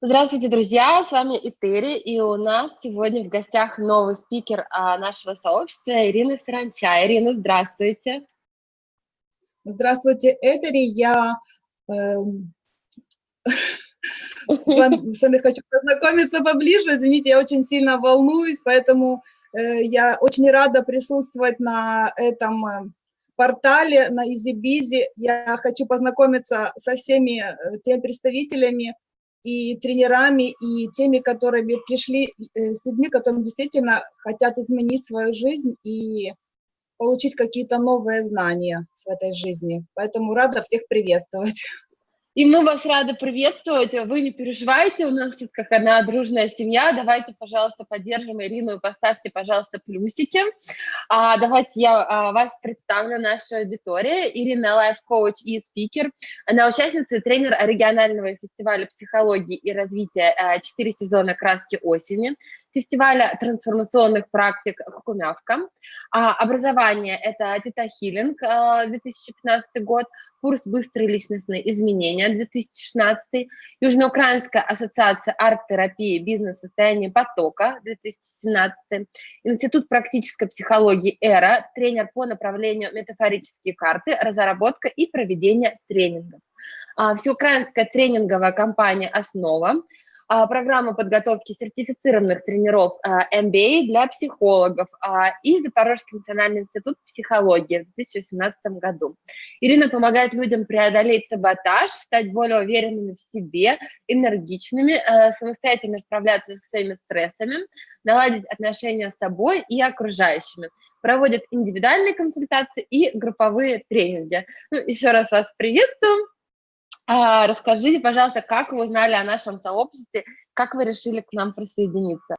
Здравствуйте, друзья! С вами Этери, и у нас сегодня в гостях новый спикер а, нашего сообщества Ирина Саранча. Ирина, здравствуйте! Здравствуйте, Этери! Я э, с, вами, с вами хочу познакомиться поближе. Извините, я очень сильно волнуюсь, поэтому э, я очень рада присутствовать на этом э, портале, на EasyBizy. Я хочу познакомиться со всеми э, теми представителями, и тренерами, и теми, которыми пришли, э, с людьми, которые действительно хотят изменить свою жизнь и получить какие-то новые знания в этой жизни. Поэтому рада всех приветствовать. И мы вас рады приветствовать. Вы не переживайте, у нас тут как одна дружная семья. Давайте, пожалуйста, поддержим Ирину и поставьте, пожалуйста, плюсики. А, давайте я а, вас представлю, наша аудитория. Ирина лайф-коуч и спикер. Она участница и тренер регионального фестиваля психологии и развития а, «Четыре сезона краски осени», фестиваля трансформационных практик «Кукумявка». А, образование – это Тета Хиллинг, 2015 год, курс «Быстрые личностные изменения» 2016, Южноукраинская ассоциация арт-терапии бизнес-состояние потока 2017, Институт практической психологии «Эра», тренер по направлению метафорические карты, разработка и проведение тренингов. А, всеукраинская тренинговая компания «Основа», а, программа подготовки сертифицированных тренеров MBA а, для психологов а, и Запорожский национальный институт психологии в 2018 году. Ирина помогает людям преодолеть саботаж, стать более уверенными в себе, энергичными, самостоятельно справляться со своими стрессами, наладить отношения с собой и окружающими. Проводит индивидуальные консультации и групповые тренинги. Ну, еще раз вас приветствую. А, расскажите, пожалуйста, как вы узнали о нашем сообществе, как вы решили к нам присоединиться?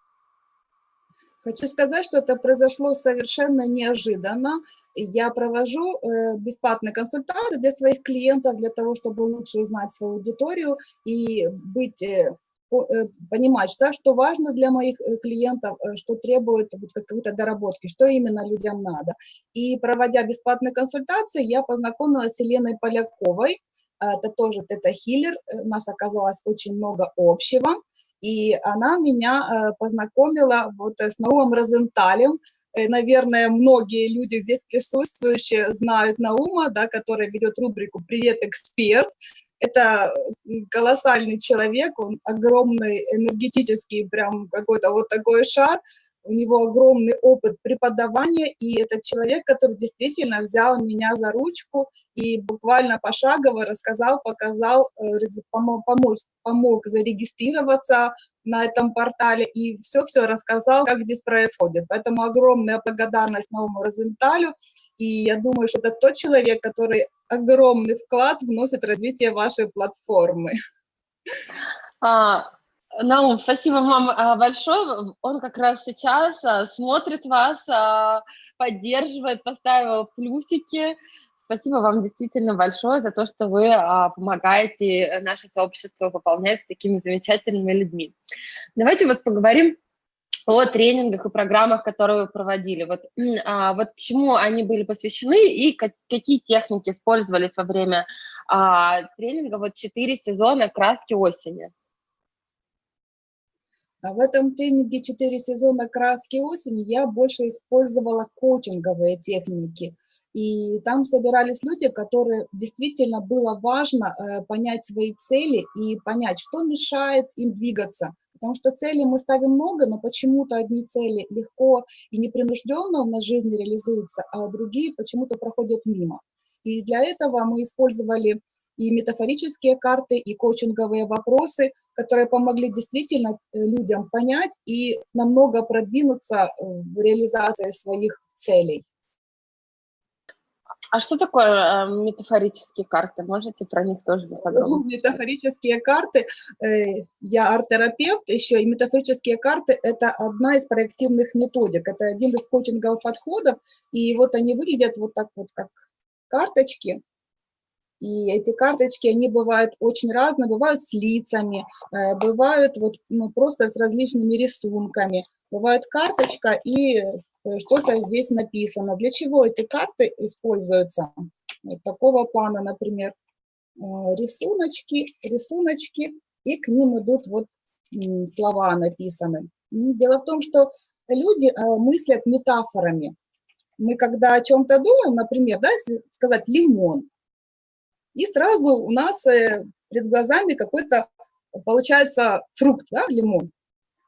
Хочу сказать, что это произошло совершенно неожиданно. Я провожу э, бесплатные консультации для своих клиентов, для того, чтобы лучше узнать свою аудиторию и быть, э, э, понимать, что, что важно для моих клиентов, что требует вот какой-то доработки, что именно людям надо. И проводя бесплатные консультации, я познакомилась с Еленой Поляковой, это тоже тета-хиллер, э, у нас оказалось очень много общего, и она меня э, познакомила вот с Наумом Розенталем, э, наверное, многие люди здесь присутствующие знают Наума, да, который ведет рубрику «Привет, эксперт». Это колоссальный человек, он огромный, энергетический, прям какой-то вот такой шар, у него огромный опыт преподавания, и этот человек, который действительно взял меня за ручку и буквально пошагово рассказал, показал, э, помог, помог, зарегистрироваться на этом портале и все-все рассказал, как здесь происходит. Поэтому огромная благодарность новому Розенталю, и я думаю, что это тот человек, который огромный вклад вносит в развитие вашей платформы. А, Наум, спасибо вам а, большое. Он как раз сейчас а, смотрит вас, а, поддерживает, поставил плюсики. Спасибо вам действительно большое за то, что вы помогаете наше сообщество пополнять с такими замечательными людьми. Давайте вот поговорим о тренингах и программах, которые вы проводили. Вот, а, вот чему они были посвящены и как, какие техники использовались во время а, тренинга, вот четыре сезона «Краски осени». А в этом тренинге «Четыре сезона краски осени» я больше использовала коучинговые техники. И там собирались люди, которые действительно было важно э, понять свои цели и понять, что мешает им двигаться. Потому что цели мы ставим много, но почему-то одни цели легко и непринужденно в нашей жизни реализуются, а другие почему-то проходят мимо. И для этого мы использовали и метафорические карты, и коучинговые вопросы, которые помогли действительно э, людям понять и намного продвинуться э, в реализации своих целей. А что такое э, метафорические карты? Можете про них тоже поподробнее? Метафорические карты, э, я арт-терапевт, еще и метафорические карты – это одна из проективных методик, это один из коучинговых подходов, и вот они выглядят вот так вот, как карточки, и эти карточки, они бывают очень разные, бывают с лицами, э, бывают вот, ну, просто с различными рисунками. Бывает карточка и э, что-то здесь написано. Для чего эти карты используются? Вот такого плана, например, э, рисуночки, рисуночки, и к ним идут вот слова написаны. Дело в том, что люди мыслят метафорами. Мы когда о чем-то думаем, например, да, сказать лимон, и сразу у нас э, перед глазами какой-то получается фрукт, да, лимон.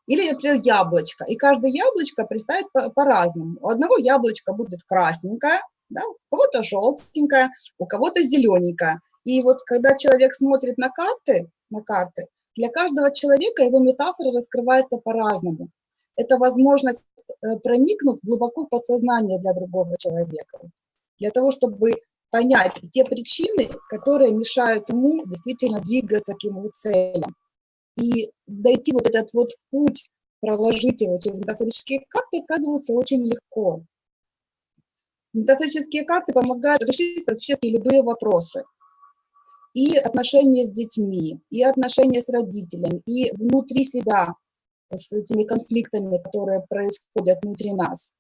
Или, например, яблочко. И каждое яблочко представит по-разному. По у одного яблочко будет красненькое, да, у кого-то желтенькое, у кого-то зелененькое. И вот когда человек смотрит на карты, на карты, для каждого человека его метафора раскрывается по-разному. Это возможность э, проникнуть глубоко в подсознание для другого человека, для того, чтобы понять те причины, которые мешают ему действительно двигаться к его целям. И дойти вот этот вот путь, проложить его через метафорические карты, оказывается очень легко. Метафорические карты помогают решить практически любые вопросы и отношения с детьми, и отношения с родителями, и внутри себя с этими конфликтами, которые происходят внутри нас.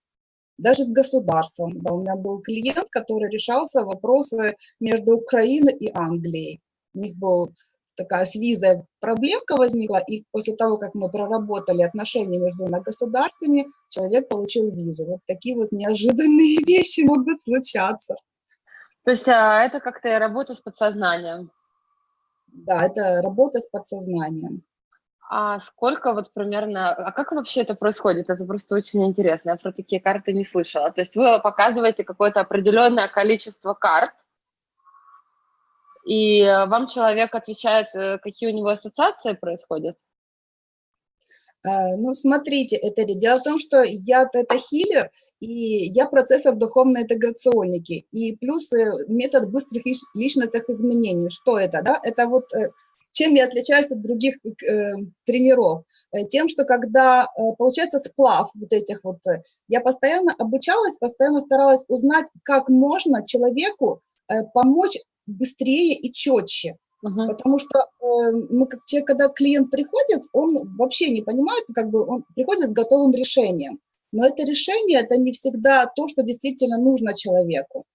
Даже с государством. Да, у меня был клиент, который решался вопросы между Украиной и Англией. У них был такая с визой проблемка возникла, и после того, как мы проработали отношения между двумя государствами, человек получил визу. Вот такие вот неожиданные вещи могут случаться. То есть а, это как-то работа с подсознанием? Да, это работа с подсознанием. А сколько вот примерно, а как вообще это происходит? Это просто очень интересно, я про такие карты не слышала. То есть вы показываете какое-то определенное количество карт, и вам человек отвечает, э, какие у него ассоциации происходят? Э, ну, смотрите, это дело в том, что я это хиллер, и я процессор духовной интеграционники, и плюс э, метод быстрых личностных изменений. Что это, да? Это вот чем я отличаюсь от других э, тренеров? Тем, что когда э, получается сплав вот этих вот, я постоянно обучалась, постоянно старалась узнать, как можно человеку э, помочь быстрее и четче. Uh-huh. Потому что э, мы, как те, когда клиент приходит, он вообще не понимает, как бы он приходит с готовым решением. Но это решение, это не всегда то, что действительно нужно человеку,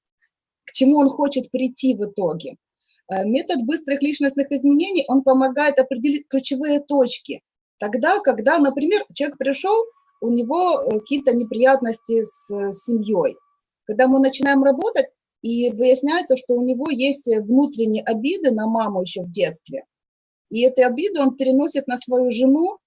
к чему он хочет прийти в итоге. Э, метод быстрых личностных изменений, он помогает определить ключевые точки. Тогда, когда, например, человек пришел, у него э, какие-то неприятности с семьей. Когда мы начинаем работать, и выясняется, что у него есть э, внутренние обиды на маму еще в детстве. И эти обиды он переносит на свою жену,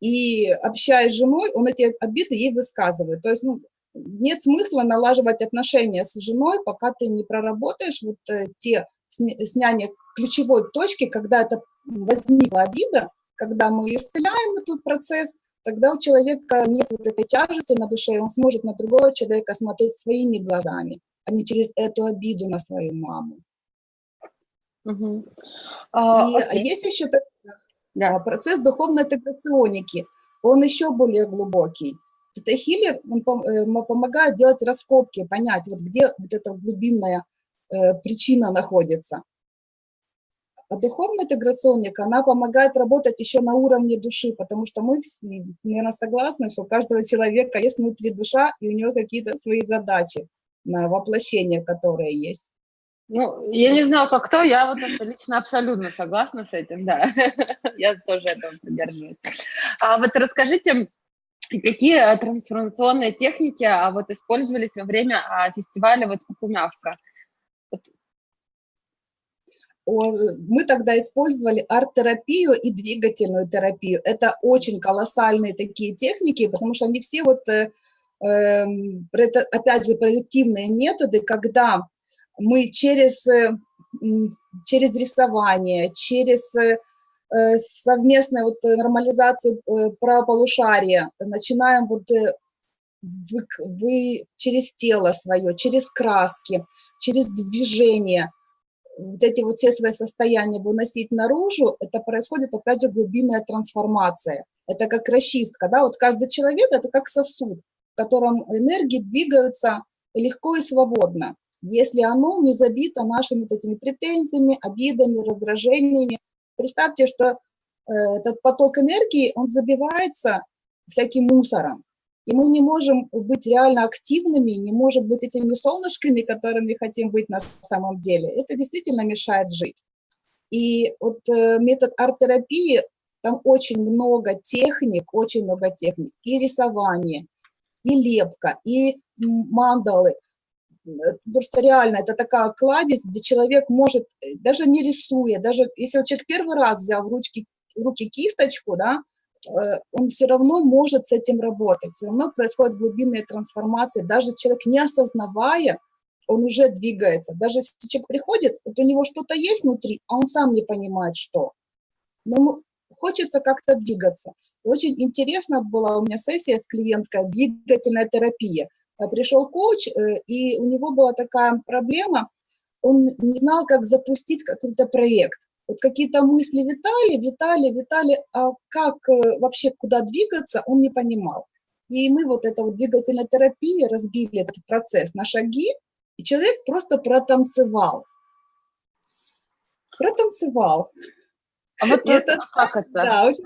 и общаясь с женой, он эти обиды ей высказывает. То есть ну, нет смысла налаживать отношения с женой, пока ты не проработаешь вот э, те снятие ключевой точки, когда это возникла обида, когда мы исцеляем, этот процесс, тогда у человека нет вот этой тяжести на душе, он сможет на другого человека смотреть своими глазами а не через эту обиду на свою маму. Угу. А, И окей. есть еще да. А, процесс духовной интеграционики. Он еще более глубокий. Это хиллер, он э, помогает делать раскопки, понять, вот где вот эта глубинная причина находится. А духовная интеграционника, она помогает работать еще на уровне души, потому что мы, наверное, согласны, что у каждого человека есть внутри душа, и у него какие-то свои задачи на воплощение, которое есть. Ну, я не знаю, как кто, я вот лично абсолютно согласна с этим, да. я тоже этого придерживаюсь. А вот расскажите, какие трансформационные техники а, вот использовались во время а, фестиваля вот Кукумявка? Мы тогда использовали арт-терапию и двигательную терапию. Это очень колоссальные такие техники, потому что они все вот э, Эм, опять же, проективные методы, когда мы через, э, через рисование, через э, совместную вот нормализацию правополушария начинаем вот вы, вы через тело свое, через краски, через движение, вот эти вот все свои состояния выносить наружу, это происходит, опять же, глубинная трансформация. Это как расчистка, да, вот каждый человек – это как сосуд в котором энергии двигаются легко и свободно, если оно не забито нашими вот этими претензиями, обидами, раздражениями. Представьте, что э, этот поток энергии, он забивается всяким мусором, и мы не можем быть реально активными, не можем быть этими солнышками, которыми хотим быть на самом деле. Это действительно мешает жить. И вот э, метод арт-терапии, там очень много техник, очень много техник. И рисование, и лепка, и мандалы. Потому что реально это такая кладезь, где человек может, э, даже не рисуя, даже если человек первый раз взял в, ручки, в руки кисточку, да, э, он все равно может с этим работать, все равно происходит глубинная трансформация, даже человек не осознавая, он уже двигается. Даже если человек приходит, вот у него что-то есть внутри, а он сам не понимает, что. Но хочется как-то двигаться. Очень интересно была у меня сессия с клиенткой «Двигательная терапия». Э, пришел коуч, э, и у него была такая проблема, он не знал, как запустить какой-то проект. Вот какие-то мысли витали, витали, витали, а как э, вообще куда двигаться, он не понимал. И мы вот это вот двигательная терапия разбили этот процесс на шаги, и человек просто протанцевал. Протанцевал. А вот это, как это? Да, очень,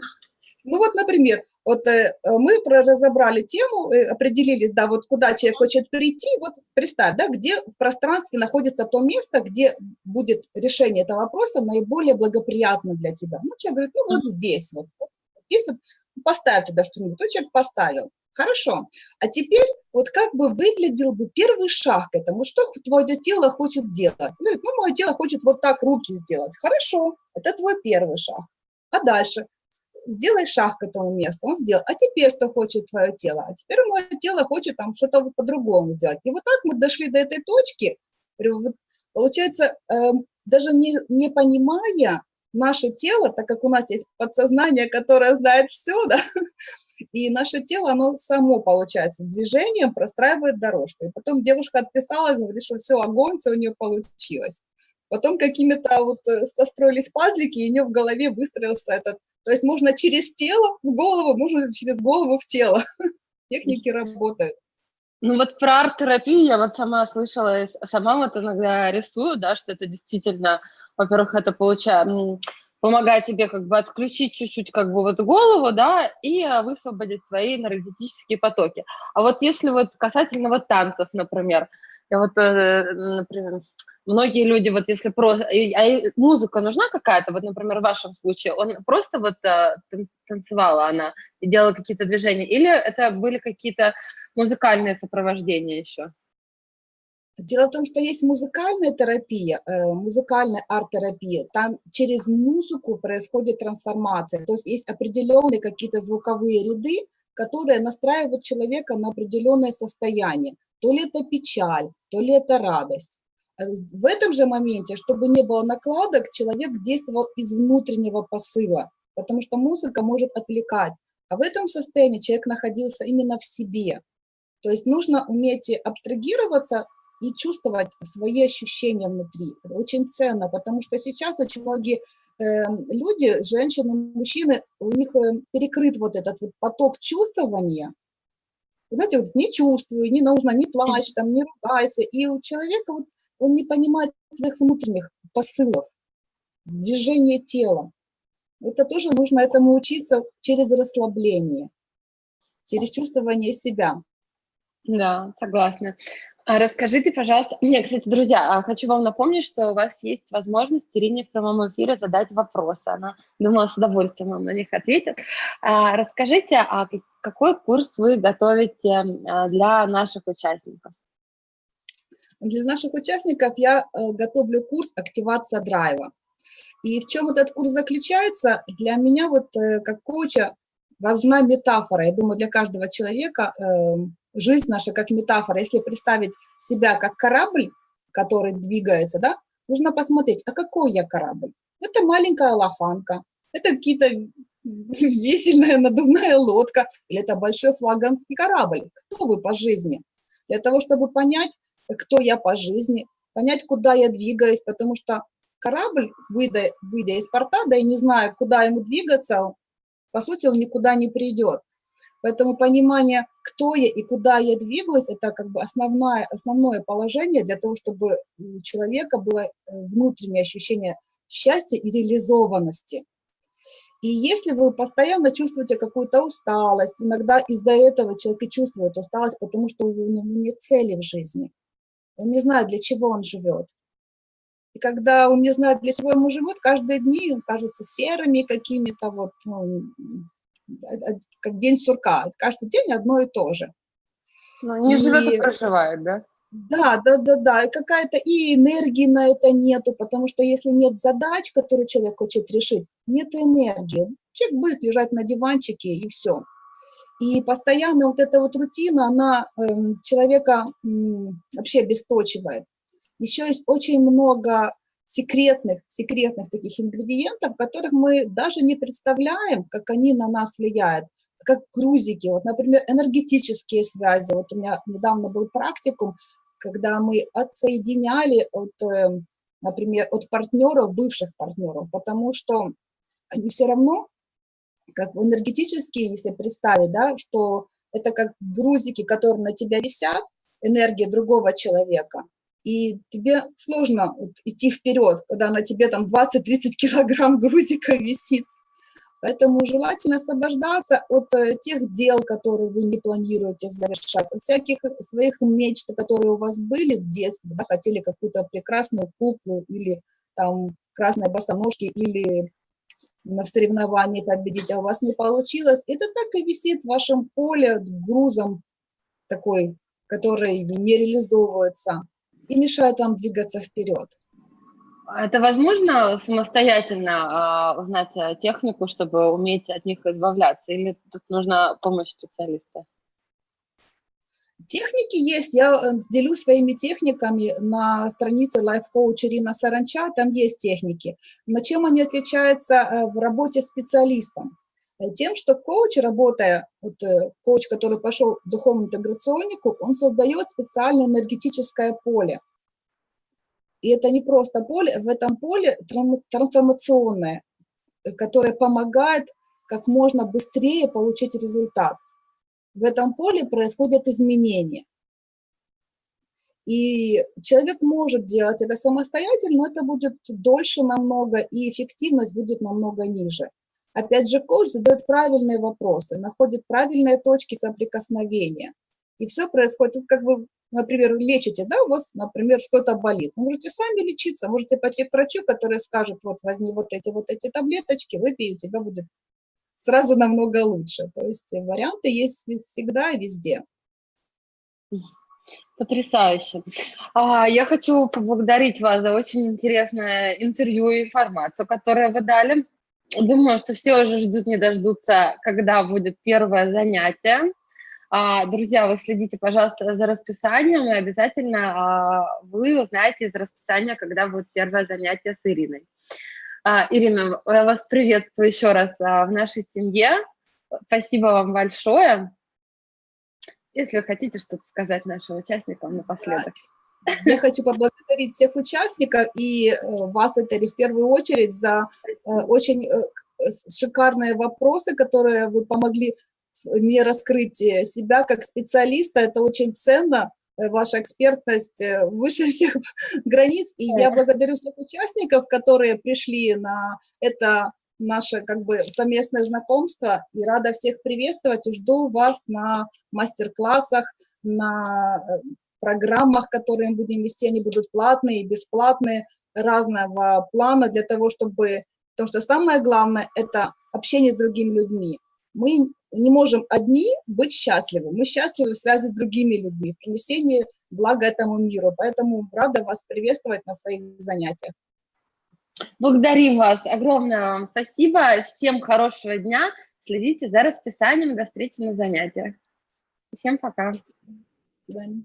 ну вот, например, вот э, мы разобрали тему, э, определились, да, вот куда человек хочет прийти, вот представь, да, где в пространстве находится то место, где будет решение этого вопроса наиболее благоприятно для тебя. Ну, человек говорит, ну вот здесь, вот, вот здесь вот поставь туда что-нибудь, то человек поставил. Хорошо. А теперь вот как бы выглядел бы первый шаг к этому, что твое тело хочет делать? Он говорит, ну, мое тело хочет вот так руки сделать. Хорошо, это твой первый шаг. А дальше? Сделай шаг к этому месту. Он сделал. А теперь что хочет твое тело? А теперь мое тело хочет там что-то по-другому сделать. И вот так мы дошли до этой точки. Получается, эм, даже не, не понимая наше тело, так как у нас есть подсознание, которое знает все, да, и наше тело, оно само, получается, движением простраивает дорожку. И потом девушка отписалась, говорит, что все, огонь, все у нее получилось. Потом какими-то вот э, состроились пазлики, и у нее в голове выстроился этот... То есть можно через тело в голову, можно через голову в тело. Техники работают. Ну вот про арт-терапию я вот сама слышала, сама вот иногда рисую, да, что это действительно, во-первых, это получается помогает тебе как бы отключить чуть-чуть как бы вот голову, да, и высвободить свои энергетические потоки. А вот если вот касательно вот танцев, например, я вот, э, например, многие люди вот если просто, а музыка нужна какая-то, вот, например, в вашем случае, он просто вот э, танцевала она и делала какие-то движения, или это были какие-то музыкальные сопровождения еще? Дело в том, что есть музыкальная терапия, э, музыкальная арт-терапия, там через музыку происходит трансформация, то есть есть определенные какие-то звуковые ряды, которые настраивают человека на определенное состояние, то ли это печаль, то ли это радость. Э, в этом же моменте, чтобы не было накладок, человек действовал из внутреннего посыла, потому что музыка может отвлекать. А в этом состоянии человек находился именно в себе. То есть нужно уметь абстрагироваться и чувствовать свои ощущения внутри. Это очень ценно, потому что сейчас очень многие э, люди, женщины, мужчины, у них э, перекрыт вот этот вот поток чувствования. Знаете, вот не чувствую, не нужно, не плачь, там, не ругайся. И у человека вот он не понимает своих внутренних посылов, движения тела. Это тоже нужно этому учиться через расслабление, через чувствование себя. Да, согласна. А расскажите, пожалуйста, мне, кстати, друзья, а хочу вам напомнить, что у вас есть возможность Ирине в прямом эфире задать вопросы. Она, думаю, с удовольствием вам на них ответит. А, расскажите, а какой курс вы готовите а, для наших участников? Для наших участников я э, готовлю курс «Активация драйва». И в чем этот курс заключается? Для меня вот э, как коуча важна метафора. Я думаю, для каждого человека эм, жизнь наша как метафора, если представить себя как корабль, который двигается, да, нужно посмотреть, а какой я корабль? Это маленькая лоханка, это какие-то весельная надувная лодка, или это большой флаганский корабль. Кто вы по жизни? Для того, чтобы понять, кто я по жизни, понять, куда я двигаюсь, потому что корабль, выйдя, выйдя из порта, да и не зная, куда ему двигаться, по сути, он никуда не придет. Поэтому понимание, кто я и куда я двигаюсь, это как бы основное, основное положение для того, чтобы у человека было э, внутреннее ощущение счастья и реализованности. И если вы постоянно чувствуете какую-то усталость, иногда из-за этого человек и чувствует усталость, потому что у него нет цели в жизни. Он не знает, для чего он живет. И когда он не знает, для чего ему живут, каждые дни кажутся серыми какими-то, вот, ну, как день сурка. Каждый день одно и то же. Ну, не и... живет, а проживает, да? Да, да, да, да, и какая-то и энергии на это нету, потому что если нет задач, которые человек хочет решить, нет энергии. Человек будет лежать на диванчике и все. И постоянно вот эта вот рутина, она э, человека э, вообще обесточивает. Еще есть очень много секретных, секретных таких ингредиентов, которых мы даже не представляем, как они на нас влияют, как грузики. Вот, например, энергетические связи. Вот у меня недавно был практикум, когда мы отсоединяли от, э, например, от партнеров, бывших партнеров, потому что они все равно, как энергетические, если представить, да, что это как грузики, которые на тебя висят, энергия другого человека, и тебе сложно вот идти вперед, когда на тебе там 20-30 килограмм грузика висит. Поэтому желательно освобождаться от э, тех дел, которые вы не планируете завершать, от всяких своих мечт, которые у вас были в детстве, да, хотели какую-то прекрасную куклу или там красные босоножки, или на соревновании победить, а у вас не получилось. Это так и висит в вашем поле грузом такой, который не реализовывается и мешает вам двигаться вперед. Это возможно самостоятельно э, узнать э, технику, чтобы уметь от них избавляться, или тут нужна помощь специалиста? Техники есть, я э, делюсь своими техниками на странице Coach Ирина Саранча, там есть техники. Но чем они отличаются э, в работе специалистом? Тем, что коуч, работая, вот коуч, который пошел в духовную интеграционнику, он создает специальное энергетическое поле. И это не просто поле, в этом поле трансформационное, э, которое помогает как можно быстрее получить результат. В этом поле происходят изменения. И человек может делать это самостоятельно, но это будет дольше намного, и эффективность будет намного ниже. Опять же, коуч задает правильные вопросы, находит правильные точки соприкосновения. И все происходит, как вы например, лечите, да, у вас, например, что-то болит, можете сами лечиться, можете пойти к врачу, который скажет, вот возьми вот эти вот эти таблеточки, выпей, у тебя будет сразу намного лучше. То есть варианты есть всегда и везде. Потрясающе. А, я хочу поблагодарить вас за очень интересное интервью и информацию, которую вы дали. Думаю, что все уже ждут, не дождутся, когда будет первое занятие. А, друзья, вы следите, пожалуйста, за расписанием, и обязательно а, вы узнаете из расписания, когда будет первое занятие с Ириной. А, Ирина, я вас приветствую еще раз в нашей семье. Спасибо вам большое. Если вы хотите что-то сказать нашим участникам напоследок. Я хочу поблагодарить всех участников и э, вас, Этери, в первую очередь за э, очень э, шикарные вопросы, которые вы помогли не раскрыть э, себя как специалиста, это очень ценно, э, ваша экспертность э, выше всех границ. И я благодарю всех участников, которые пришли на это наше как бы совместное знакомство и рада всех приветствовать и жду вас на мастер-классах, на программах, которые мы будем вести, они будут платные и бесплатные, разного плана для того, чтобы... Потому что самое главное – это общение с другими людьми. Мы не можем одни быть счастливы. Мы счастливы в связи с другими людьми, в принесении блага этому миру. Поэтому рада вас приветствовать на своих занятиях. Благодарим вас. Огромное вам спасибо. Всем хорошего дня. Следите за расписанием. До встречи на занятиях. Всем пока. До свидания.